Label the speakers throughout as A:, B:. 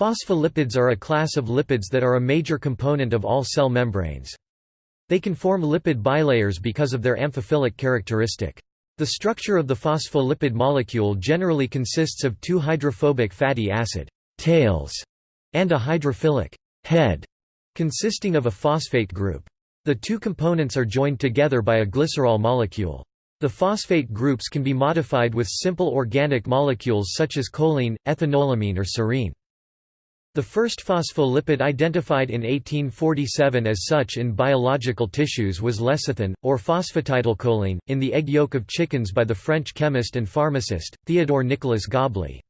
A: Phospholipids are a class of lipids that are a major component of all cell membranes. They can form lipid bilayers because of their amphiphilic characteristic. The structure of the phospholipid molecule generally consists of two hydrophobic fatty acid tails and a hydrophilic head consisting of a phosphate group. The two components are joined together by a glycerol molecule. The phosphate groups can be modified with simple organic molecules such as choline, ethanolamine or serine. The first phospholipid identified in 1847 as such in biological tissues was lecithin, or phosphatidylcholine, in the egg yolk of chickens by the French chemist and pharmacist, Théodore Nicolas Gobley.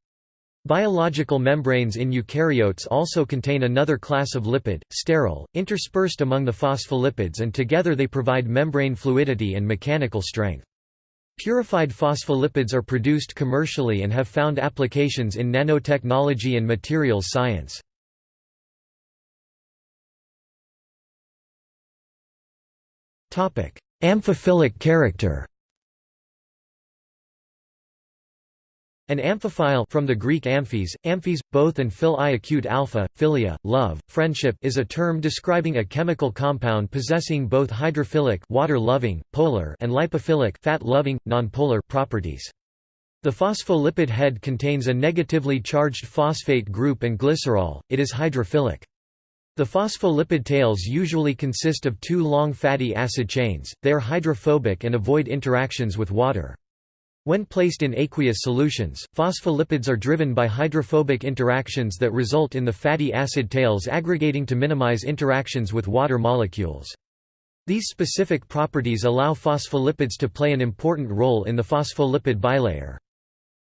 A: Biological membranes in eukaryotes also contain another class of lipid, sterol, interspersed among the phospholipids and together they provide membrane fluidity and mechanical strength. Purified phospholipids are produced commercially and have found applications in nanotechnology and materials science. Amphiphilic character An amphiphile from the Greek amphis, amphis, both and phil i acute alpha, philia, love, friendship is a term describing a chemical compound possessing both hydrophilic water-loving, polar and lipophilic fat-loving, nonpolar properties. The phospholipid head contains a negatively charged phosphate group and glycerol, it is hydrophilic. The phospholipid tails usually consist of two long fatty acid chains, they are hydrophobic and avoid interactions with water. When placed in aqueous solutions, phospholipids are driven by hydrophobic interactions that result in the fatty acid tails aggregating to minimize interactions with water molecules. These specific properties allow phospholipids to play an important role in the phospholipid bilayer.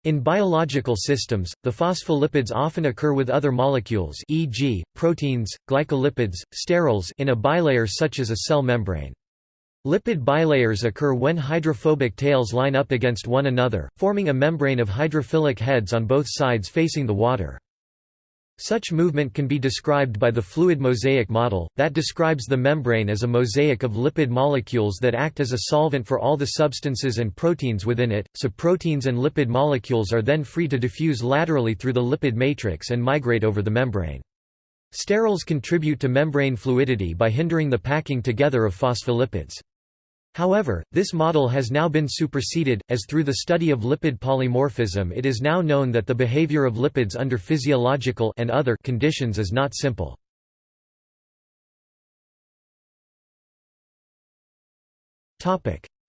A: In biological systems, the phospholipids often occur with other molecules e.g., proteins, glycolipids, sterols in a bilayer such as a cell membrane. Lipid bilayers occur when hydrophobic tails line up against one another, forming a membrane of hydrophilic heads on both sides facing the water. Such movement can be described by the fluid mosaic model, that describes the membrane as a mosaic of lipid molecules that act as a solvent for all the substances and proteins within it, so proteins and lipid molecules are then free to diffuse laterally through the lipid matrix and migrate over the membrane. Sterols contribute to membrane fluidity by hindering the packing together of phospholipids. However, this model has now been superseded, as through the study of lipid polymorphism it is now known that the behavior of lipids under physiological and other conditions is not simple.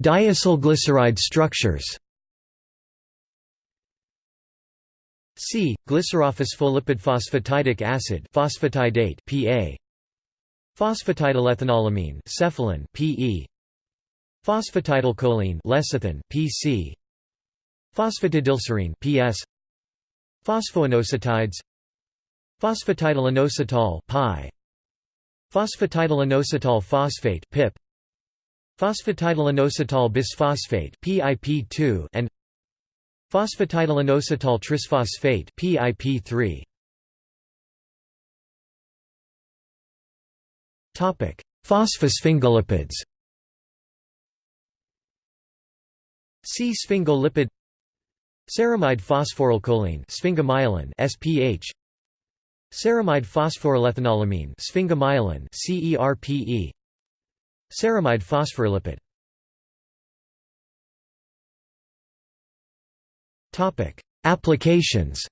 A: Diacylglyceride structures C. Glycerophospholipid phosphatidic acid phosphatidate PA Phosphatidylethanolamine cephalin PE Phosphatidylcholine lecithin, PC. Phosphatidylserine PS. Phosphoinositides. Phosphatidylinositol (PI). Phosphatidylinositol phosphate (PIP). Phosphatidylinositol bisphosphate (PIP2) and Phosphatidylinositol trisphosphate (PIP3). Topic: Phosphosphingolipids. See sphingolipid Ceramide phosphorylcholine sphingomyelin SPH Ceramide phosphorylethanolamine sphingomyelin CERPE Ceramide phosphorylipid. Topic Applications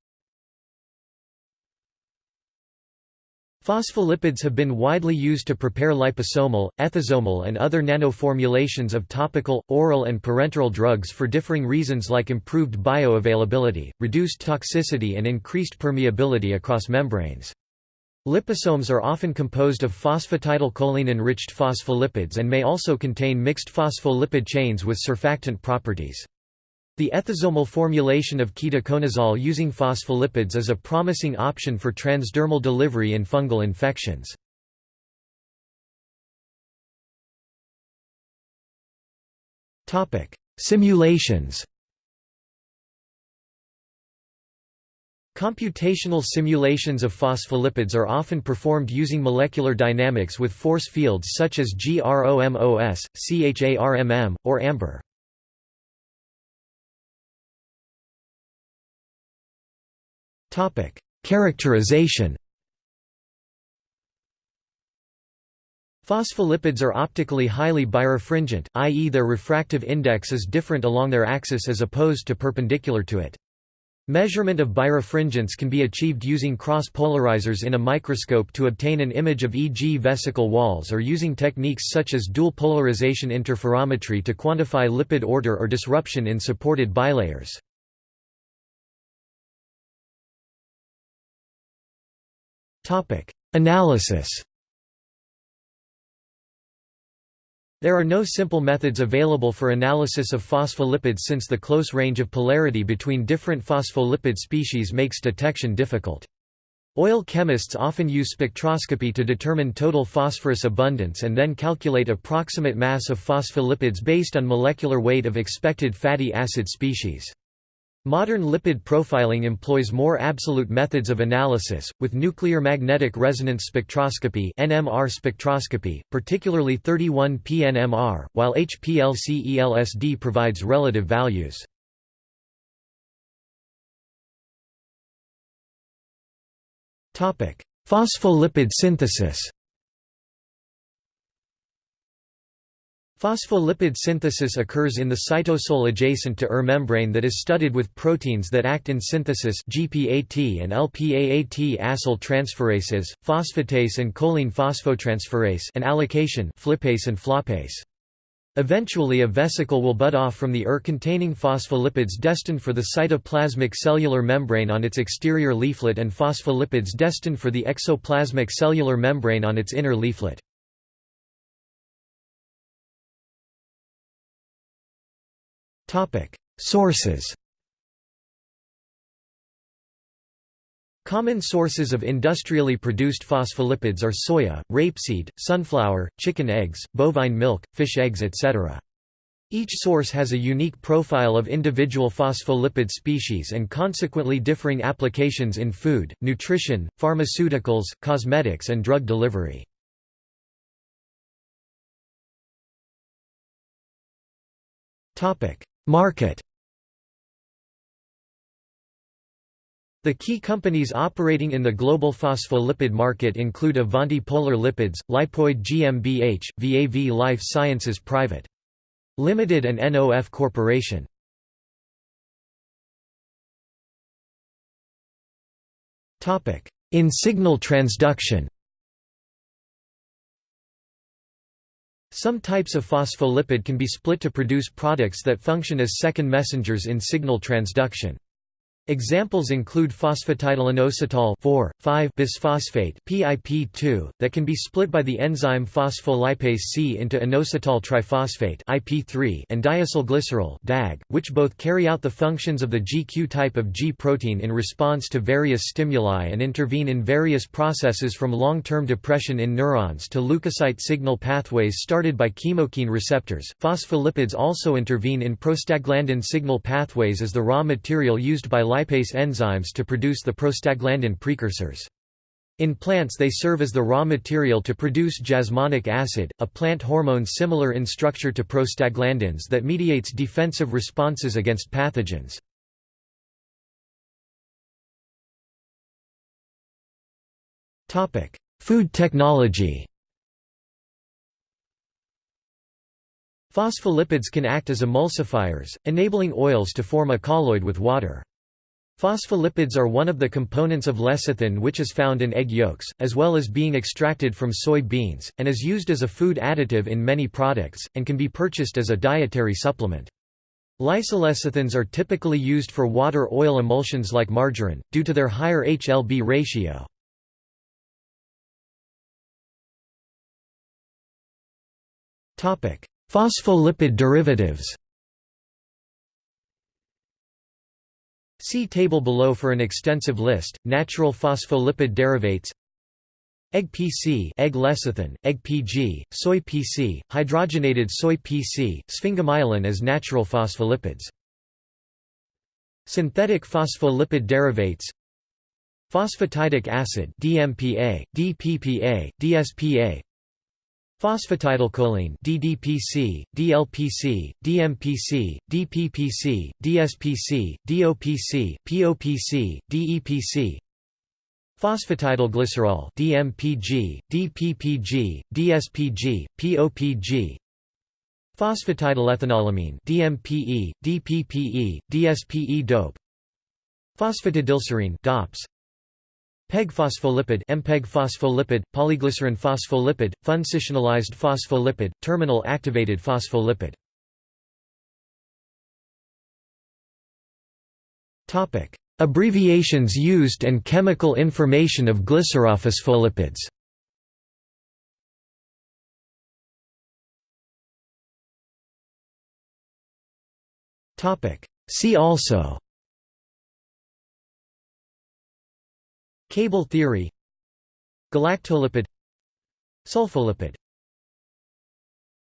A: Phospholipids have been widely used to prepare liposomal, ethosomal and other nanoformulations of topical, oral and parenteral drugs for differing reasons like improved bioavailability, reduced toxicity and increased permeability across membranes. Liposomes are often composed of phosphatidylcholine-enriched phospholipids and may also contain mixed phospholipid chains with surfactant properties. The ethosomal formulation of ketoconazole using phospholipids is a promising option for transdermal delivery in fungal infections. Simulations Computational simulations of phospholipids are often performed using molecular dynamics with force fields such as GROMOS, CHARMM, or AMBER. Characterization Phospholipids are optically highly birefringent, i.e. their refractive index is different along their axis as opposed to perpendicular to it. Measurement of birefringence can be achieved using cross-polarizers in a microscope to obtain an image of e.g. vesicle walls or using techniques such as dual polarization interferometry to quantify lipid order or disruption in supported bilayers. Analysis There are no simple methods available for analysis of phospholipids since the close range of polarity between different phospholipid species makes detection difficult. Oil chemists often use spectroscopy to determine total phosphorus abundance and then calculate approximate mass of phospholipids based on molecular weight of expected fatty acid species. Modern lipid profiling employs more absolute methods of analysis, with nuclear magnetic resonance spectroscopy (NMR spectroscopy), particularly 31P NMR, while HPLC-ELSD provides relative values. Topic: Phospholipid synthesis. Phospholipid synthesis occurs in the cytosol adjacent to ER membrane that is studded with proteins that act in synthesis GPAT and LPAAT acyl transferases, phosphatase and choline phosphotransferase and allocation flippase and floppase. Eventually a vesicle will bud off from the ER containing phospholipids destined for the cytoplasmic cellular membrane on its exterior leaflet and phospholipids destined for the exoplasmic cellular membrane on its inner leaflet. Sources Common sources of industrially produced phospholipids are soya, rapeseed, sunflower, chicken eggs, bovine milk, fish eggs etc. Each source has a unique profile of individual phospholipid species and consequently differing applications in food, nutrition, pharmaceuticals, cosmetics and drug delivery. Market The key companies operating in the global phospholipid market include Avanti Polar Lipids, Lipoid GmbH, VAV Life Sciences Private. Limited and NOF Corporation. In signal transduction Some types of phospholipid can be split to produce products that function as second messengers in signal transduction. Examples include phosphatidylinositol 4,5-bisphosphate (PIP2) that can be split by the enzyme phospholipase C into inositol triphosphate (IP3) and diacylglycerol (DAG), which both carry out the functions of the GQ type of G protein in response to various stimuli and intervene in various processes from long-term depression in neurons to leukocyte signal pathways started by chemokine receptors. Phospholipids also intervene in prostaglandin signal pathways as the raw material used by lipase enzymes to produce the prostaglandin precursors. In plants they serve as the raw material to produce jasmonic acid, a plant hormone similar in structure to prostaglandins that mediates defensive responses against pathogens. Food technology Phospholipids can act as emulsifiers, enabling oils to form a colloid with water. Phospholipids are one of the components of lecithin which is found in egg yolks, as well as being extracted from soy beans, and is used as a food additive in many products, and can be purchased as a dietary supplement. Lysolecithins are typically used for water-oil emulsions like margarine, due to their higher HLB ratio. Phospholipid derivatives See table below for an extensive list. Natural phospholipid derivates Egg PC, egg lecithin, egg PG, soy PC, hydrogenated soy PC, sphingomyelin as natural phospholipids. Synthetic phospholipid derivates Phosphatidic acid DMPA, DPPA, DSPA Phosphatidylcholine DDPC, DLPC, DMPC, DPPC, DSPC, DOPC, POPC, DEPC Phosphatidylglycerol DMPG, DPPG, DSPG, POPG Phosphatidylethanolamine DMPE, DPPE, DSPE dope. Phosphatidylserine DOPS PEG-phospholipid MPEG phospholipid, polyglycerin phospholipid, functionalized phospholipid, terminal activated phospholipid. Topic: Abbreviations used and chemical information of glycerophospholipids. Topic: See also Cable theory Galactolipid Sulfolipid